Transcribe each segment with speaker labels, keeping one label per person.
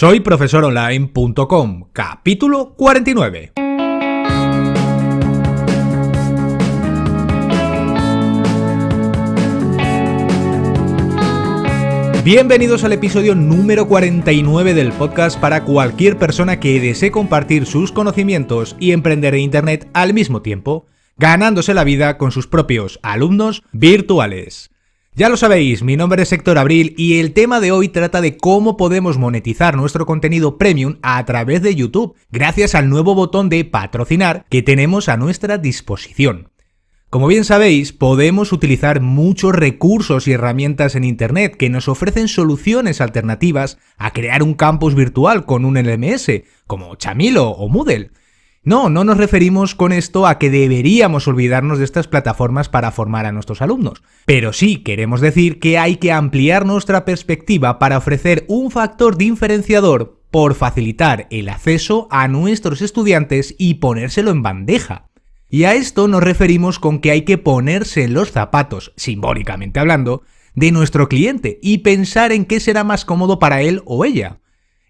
Speaker 1: Soy profesoronline.com, capítulo 49. Bienvenidos al episodio número 49 del podcast para cualquier persona que desee compartir sus conocimientos y emprender en Internet al mismo tiempo, ganándose la vida con sus propios alumnos virtuales. Ya lo sabéis, mi nombre es Héctor Abril y el tema de hoy trata de cómo podemos monetizar nuestro contenido premium a través de YouTube, gracias al nuevo botón de patrocinar que tenemos a nuestra disposición. Como bien sabéis, podemos utilizar muchos recursos y herramientas en Internet que nos ofrecen soluciones alternativas a crear un campus virtual con un LMS, como Chamilo o Moodle. No, no nos referimos con esto a que deberíamos olvidarnos de estas plataformas para formar a nuestros alumnos, pero sí queremos decir que hay que ampliar nuestra perspectiva para ofrecer un factor diferenciador por facilitar el acceso a nuestros estudiantes y ponérselo en bandeja. Y a esto nos referimos con que hay que ponerse los zapatos, simbólicamente hablando, de nuestro cliente y pensar en qué será más cómodo para él o ella.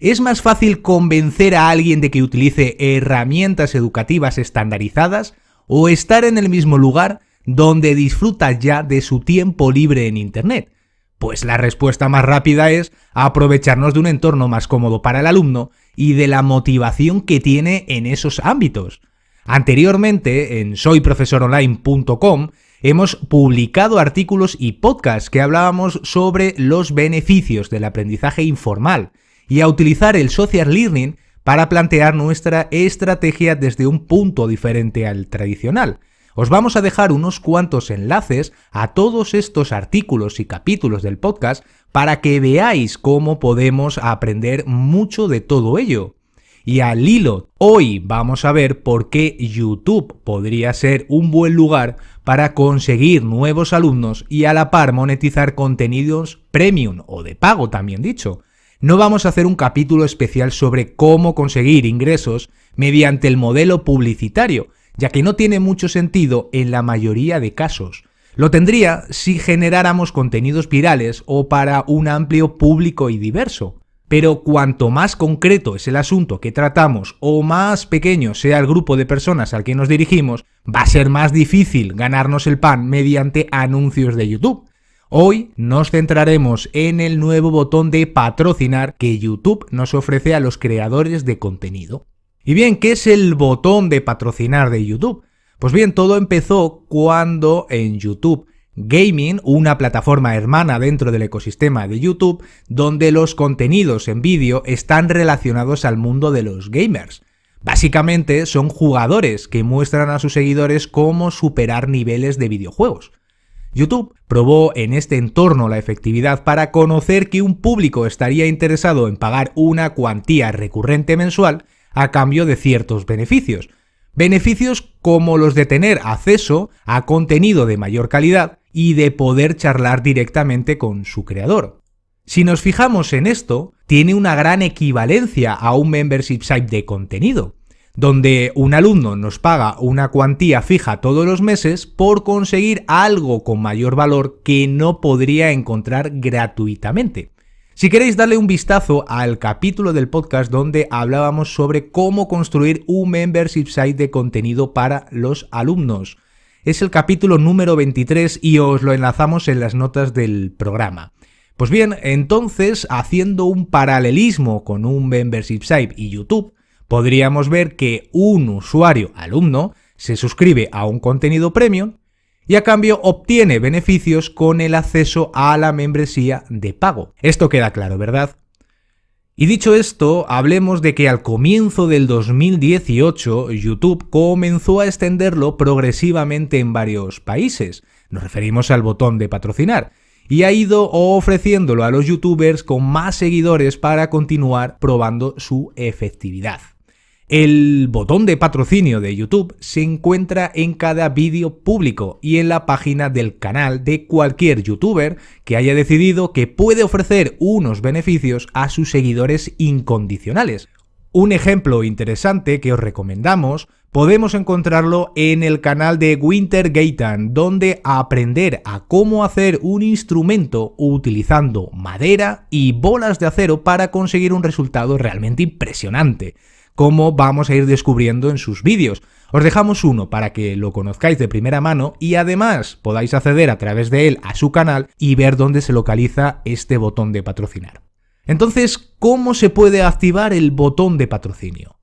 Speaker 1: ¿Es más fácil convencer a alguien de que utilice herramientas educativas estandarizadas o estar en el mismo lugar donde disfruta ya de su tiempo libre en Internet? Pues la respuesta más rápida es aprovecharnos de un entorno más cómodo para el alumno y de la motivación que tiene en esos ámbitos. Anteriormente, en soyprofesoronline.com, hemos publicado artículos y podcasts que hablábamos sobre los beneficios del aprendizaje informal, y a utilizar el social learning para plantear nuestra estrategia desde un punto diferente al tradicional. Os vamos a dejar unos cuantos enlaces a todos estos artículos y capítulos del podcast para que veáis cómo podemos aprender mucho de todo ello. Y al hilo, hoy vamos a ver por qué YouTube podría ser un buen lugar para conseguir nuevos alumnos y a la par monetizar contenidos premium o de pago también dicho, no vamos a hacer un capítulo especial sobre cómo conseguir ingresos mediante el modelo publicitario, ya que no tiene mucho sentido en la mayoría de casos. Lo tendría si generáramos contenidos virales o para un amplio público y diverso. Pero cuanto más concreto es el asunto que tratamos o más pequeño sea el grupo de personas al que nos dirigimos, va a ser más difícil ganarnos el pan mediante anuncios de YouTube. Hoy nos centraremos en el nuevo botón de patrocinar que YouTube nos ofrece a los creadores de contenido. Y bien, ¿qué es el botón de patrocinar de YouTube? Pues bien, todo empezó cuando en YouTube Gaming, una plataforma hermana dentro del ecosistema de YouTube, donde los contenidos en vídeo están relacionados al mundo de los gamers. Básicamente son jugadores que muestran a sus seguidores cómo superar niveles de videojuegos. YouTube probó en este entorno la efectividad para conocer que un público estaría interesado en pagar una cuantía recurrente mensual a cambio de ciertos beneficios. Beneficios como los de tener acceso a contenido de mayor calidad y de poder charlar directamente con su creador. Si nos fijamos en esto, tiene una gran equivalencia a un membership site de contenido donde un alumno nos paga una cuantía fija todos los meses por conseguir algo con mayor valor que no podría encontrar gratuitamente. Si queréis darle un vistazo al capítulo del podcast donde hablábamos sobre cómo construir un membership site de contenido para los alumnos. Es el capítulo número 23 y os lo enlazamos en las notas del programa. Pues bien, entonces, haciendo un paralelismo con un membership site y YouTube, podríamos ver que un usuario alumno se suscribe a un contenido premium y a cambio obtiene beneficios con el acceso a la membresía de pago. Esto queda claro, ¿verdad? Y dicho esto, hablemos de que al comienzo del 2018 YouTube comenzó a extenderlo progresivamente en varios países. Nos referimos al botón de patrocinar y ha ido ofreciéndolo a los youtubers con más seguidores para continuar probando su efectividad. El botón de patrocinio de YouTube se encuentra en cada vídeo público y en la página del canal de cualquier youtuber que haya decidido que puede ofrecer unos beneficios a sus seguidores incondicionales. Un ejemplo interesante que os recomendamos podemos encontrarlo en el canal de Winter Gaitan, donde aprender a cómo hacer un instrumento utilizando madera y bolas de acero para conseguir un resultado realmente impresionante, como vamos a ir descubriendo en sus vídeos. Os dejamos uno para que lo conozcáis de primera mano y además podáis acceder a través de él a su canal y ver dónde se localiza este botón de patrocinar. Entonces, ¿cómo se puede activar el botón de patrocinio?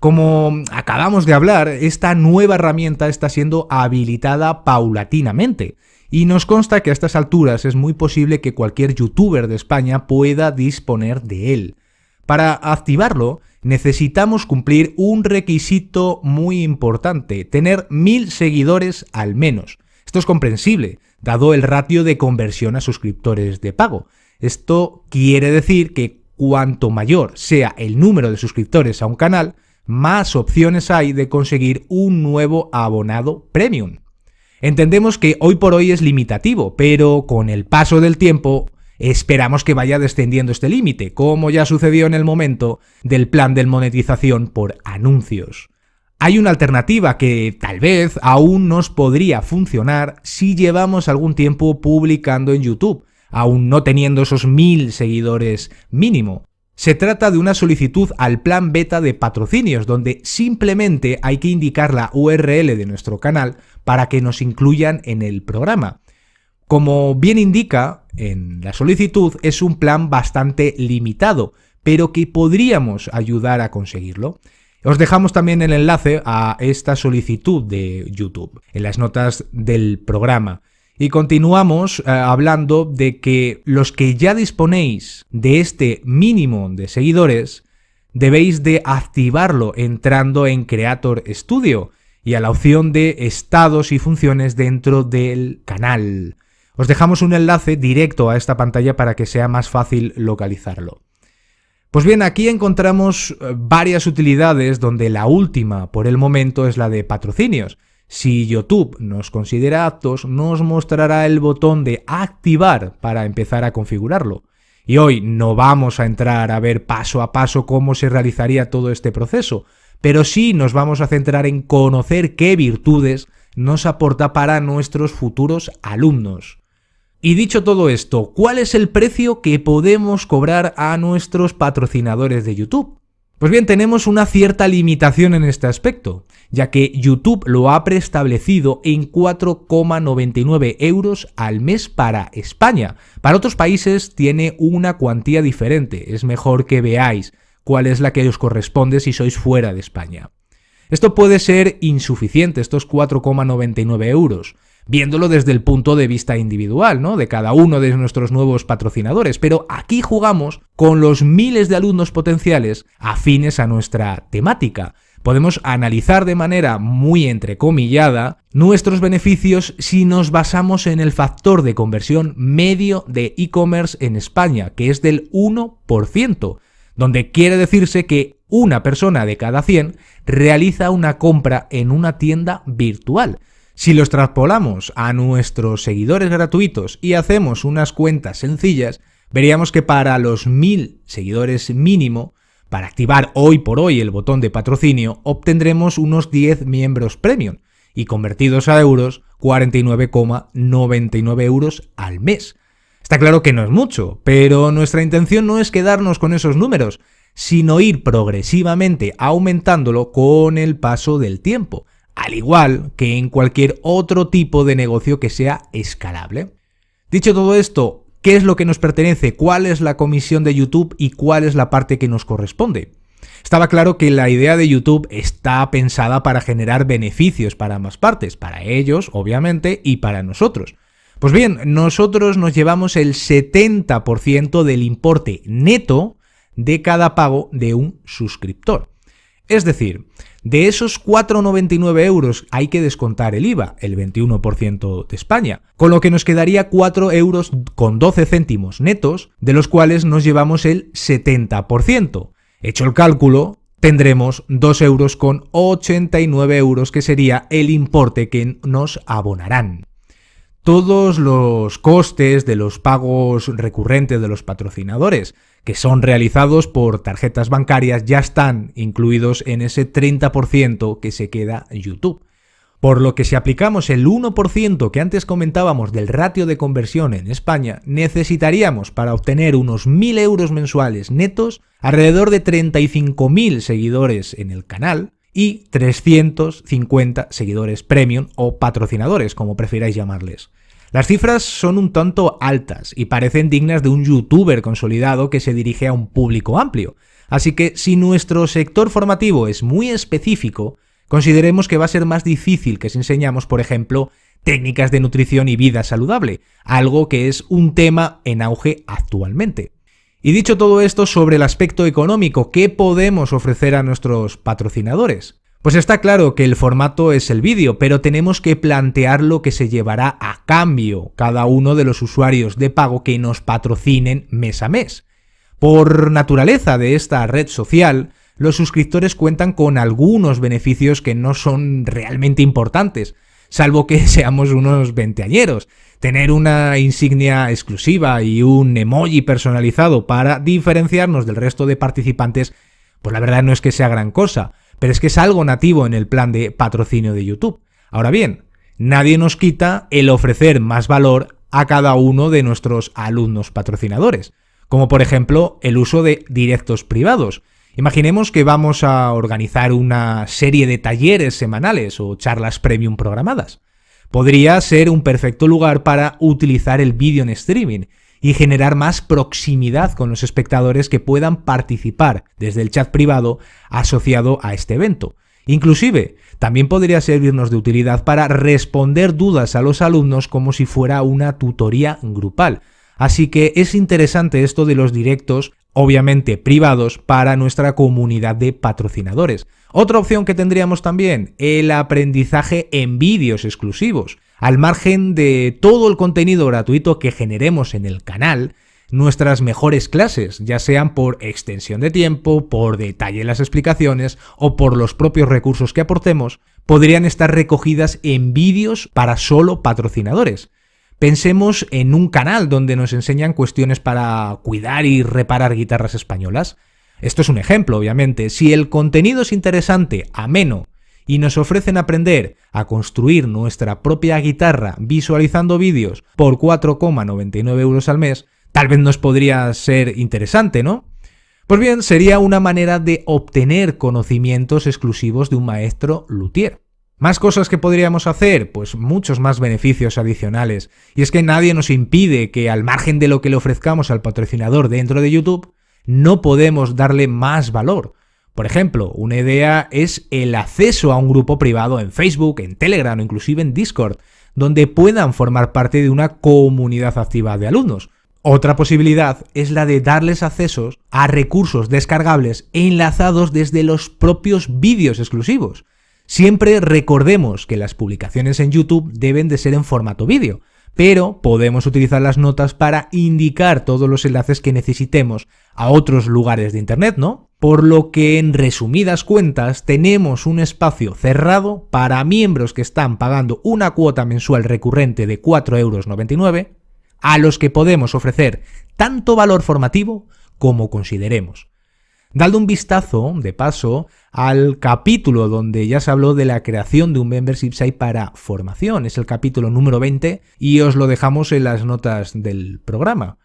Speaker 1: Como acabamos de hablar, esta nueva herramienta está siendo habilitada paulatinamente, y nos consta que a estas alturas es muy posible que cualquier youtuber de España pueda disponer de él. Para activarlo, necesitamos cumplir un requisito muy importante, tener mil seguidores al menos. Esto es comprensible, dado el ratio de conversión a suscriptores de pago. Esto quiere decir que cuanto mayor sea el número de suscriptores a un canal, más opciones hay de conseguir un nuevo abonado premium. Entendemos que hoy por hoy es limitativo, pero con el paso del tiempo esperamos que vaya descendiendo este límite, como ya sucedió en el momento del plan de monetización por anuncios. Hay una alternativa que tal vez aún nos podría funcionar si llevamos algún tiempo publicando en YouTube, aún no teniendo esos mil seguidores mínimo. Se trata de una solicitud al plan beta de patrocinios, donde simplemente hay que indicar la URL de nuestro canal para que nos incluyan en el programa. Como bien indica en la solicitud, es un plan bastante limitado, pero que podríamos ayudar a conseguirlo. Os dejamos también el enlace a esta solicitud de YouTube en las notas del programa. Y continuamos eh, hablando de que los que ya disponéis de este mínimo de seguidores, debéis de activarlo entrando en Creator Studio y a la opción de estados y funciones dentro del canal. Os dejamos un enlace directo a esta pantalla para que sea más fácil localizarlo. Pues bien, aquí encontramos eh, varias utilidades donde la última por el momento es la de patrocinios. Si YouTube nos considera aptos, nos mostrará el botón de activar para empezar a configurarlo. Y hoy no vamos a entrar a ver paso a paso cómo se realizaría todo este proceso, pero sí nos vamos a centrar en conocer qué virtudes nos aporta para nuestros futuros alumnos. Y dicho todo esto, ¿cuál es el precio que podemos cobrar a nuestros patrocinadores de YouTube? Pues bien, tenemos una cierta limitación en este aspecto, ya que YouTube lo ha preestablecido en 4,99 euros al mes para España. Para otros países tiene una cuantía diferente, es mejor que veáis cuál es la que os corresponde si sois fuera de España. Esto puede ser insuficiente, estos 4,99 euros, viéndolo desde el punto de vista individual, ¿no? De cada uno de nuestros nuevos patrocinadores. Pero aquí jugamos con los miles de alumnos potenciales afines a nuestra temática. Podemos analizar de manera muy entrecomillada nuestros beneficios si nos basamos en el factor de conversión medio de e-commerce en España, que es del 1%, donde quiere decirse que una persona de cada 100 realiza una compra en una tienda virtual. Si los traspolamos a nuestros seguidores gratuitos y hacemos unas cuentas sencillas, veríamos que para los 1000 seguidores mínimo, para activar hoy por hoy el botón de patrocinio, obtendremos unos 10 miembros premium y convertidos a euros, 49,99 euros al mes. Está claro que no es mucho, pero nuestra intención no es quedarnos con esos números, sino ir progresivamente aumentándolo con el paso del tiempo al igual que en cualquier otro tipo de negocio que sea escalable. Dicho todo esto, ¿qué es lo que nos pertenece? ¿Cuál es la comisión de YouTube y cuál es la parte que nos corresponde? Estaba claro que la idea de YouTube está pensada para generar beneficios para ambas partes, para ellos, obviamente, y para nosotros. Pues bien, nosotros nos llevamos el 70% del importe neto de cada pago de un suscriptor. Es decir, de esos 4,99 euros hay que descontar el IVA, el 21% de España, con lo que nos quedaría 4 euros con 12 céntimos netos, de los cuales nos llevamos el 70%. Hecho el cálculo, tendremos 2 euros con 89 euros, que sería el importe que nos abonarán. todos los costes de los pagos recurrentes de los patrocinadores, que son realizados por tarjetas bancarias, ya están incluidos en ese 30% que se queda YouTube. Por lo que si aplicamos el 1% que antes comentábamos del ratio de conversión en España, necesitaríamos para obtener unos 1.000 euros mensuales netos alrededor de 35.000 seguidores en el canal y 350 seguidores premium o patrocinadores, como prefiráis llamarles. Las cifras son un tanto altas y parecen dignas de un youtuber consolidado que se dirige a un público amplio. Así que si nuestro sector formativo es muy específico, consideremos que va a ser más difícil que si enseñamos, por ejemplo, técnicas de nutrición y vida saludable, algo que es un tema en auge actualmente. Y dicho todo esto sobre el aspecto económico, ¿qué podemos ofrecer a nuestros patrocinadores? Pues está claro que el formato es el vídeo, pero tenemos que plantear lo que se llevará a cambio cada uno de los usuarios de pago que nos patrocinen mes a mes. Por naturaleza de esta red social, los suscriptores cuentan con algunos beneficios que no son realmente importantes, salvo que seamos unos veinteañeros. Tener una insignia exclusiva y un emoji personalizado para diferenciarnos del resto de participantes, pues la verdad no es que sea gran cosa, pero es que es algo nativo en el plan de patrocinio de YouTube. Ahora bien, nadie nos quita el ofrecer más valor a cada uno de nuestros alumnos patrocinadores, como por ejemplo el uso de directos privados, Imaginemos que vamos a organizar una serie de talleres semanales o charlas premium programadas. Podría ser un perfecto lugar para utilizar el vídeo en streaming y generar más proximidad con los espectadores que puedan participar desde el chat privado asociado a este evento. Inclusive, también podría servirnos de utilidad para responder dudas a los alumnos como si fuera una tutoría grupal. Así que es interesante esto de los directos obviamente privados, para nuestra comunidad de patrocinadores. Otra opción que tendríamos también, el aprendizaje en vídeos exclusivos. Al margen de todo el contenido gratuito que generemos en el canal, nuestras mejores clases, ya sean por extensión de tiempo, por detalle en las explicaciones o por los propios recursos que aportemos, podrían estar recogidas en vídeos para solo patrocinadores. Pensemos en un canal donde nos enseñan cuestiones para cuidar y reparar guitarras españolas. Esto es un ejemplo, obviamente. Si el contenido es interesante, ameno, y nos ofrecen aprender a construir nuestra propia guitarra visualizando vídeos por 4,99 euros al mes, tal vez nos podría ser interesante, ¿no? Pues bien, sería una manera de obtener conocimientos exclusivos de un maestro luthier. ¿Más cosas que podríamos hacer? Pues muchos más beneficios adicionales. Y es que nadie nos impide que al margen de lo que le ofrezcamos al patrocinador dentro de YouTube, no podemos darle más valor. Por ejemplo, una idea es el acceso a un grupo privado en Facebook, en Telegram o inclusive en Discord, donde puedan formar parte de una comunidad activa de alumnos. Otra posibilidad es la de darles accesos a recursos descargables enlazados desde los propios vídeos exclusivos. Siempre recordemos que las publicaciones en YouTube deben de ser en formato vídeo, pero podemos utilizar las notas para indicar todos los enlaces que necesitemos a otros lugares de Internet, ¿no? Por lo que en resumidas cuentas tenemos un espacio cerrado para miembros que están pagando una cuota mensual recurrente de 4,99 euros, a los que podemos ofrecer tanto valor formativo como consideremos. Dale un vistazo, de paso, al capítulo donde ya se habló de la creación de un membership site para formación. Es el capítulo número 20 y os lo dejamos en las notas del programa.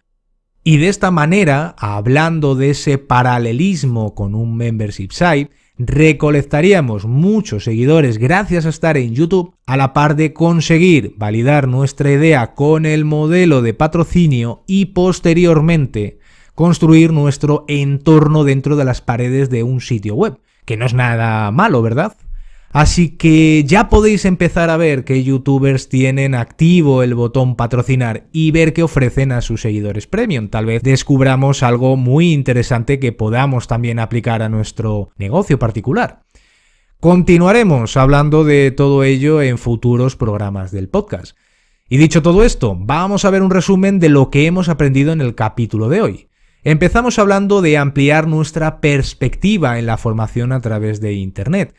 Speaker 1: Y de esta manera, hablando de ese paralelismo con un membership site, recolectaríamos muchos seguidores gracias a estar en YouTube, a la par de conseguir validar nuestra idea con el modelo de patrocinio y posteriormente construir nuestro entorno dentro de las paredes de un sitio web, que no es nada malo, ¿verdad? Así que ya podéis empezar a ver que youtubers tienen activo el botón patrocinar y ver qué ofrecen a sus seguidores premium. Tal vez descubramos algo muy interesante que podamos también aplicar a nuestro negocio particular. Continuaremos hablando de todo ello en futuros programas del podcast. Y dicho todo esto, vamos a ver un resumen de lo que hemos aprendido en el capítulo de hoy. Empezamos hablando de ampliar nuestra perspectiva en la formación a través de Internet.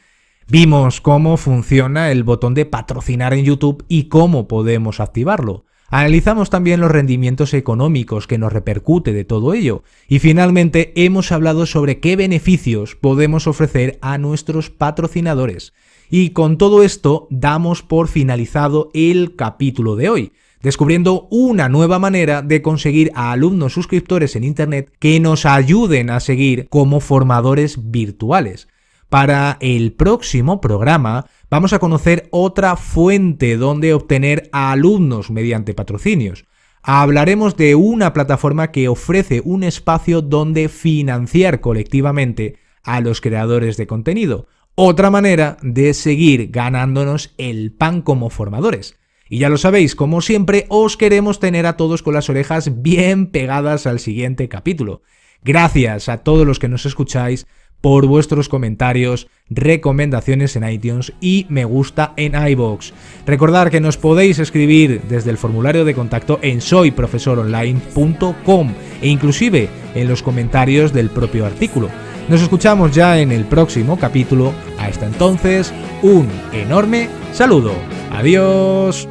Speaker 1: Vimos cómo funciona el botón de patrocinar en YouTube y cómo podemos activarlo. Analizamos también los rendimientos económicos que nos repercute de todo ello. Y finalmente hemos hablado sobre qué beneficios podemos ofrecer a nuestros patrocinadores. Y con todo esto damos por finalizado el capítulo de hoy, descubriendo una nueva manera de conseguir a alumnos suscriptores en Internet que nos ayuden a seguir como formadores virtuales. Para el próximo programa vamos a conocer otra fuente donde obtener a alumnos mediante patrocinios. Hablaremos de una plataforma que ofrece un espacio donde financiar colectivamente a los creadores de contenido. Otra manera de seguir ganándonos el pan como formadores. Y ya lo sabéis, como siempre, os queremos tener a todos con las orejas bien pegadas al siguiente capítulo. Gracias a todos los que nos escucháis por vuestros comentarios, recomendaciones en iTunes y me gusta en iBox. Recordad que nos podéis escribir desde el formulario de contacto en soyprofesoronline.com e inclusive en los comentarios del propio artículo. Nos escuchamos ya en el próximo capítulo. Hasta entonces, un enorme saludo. Adiós.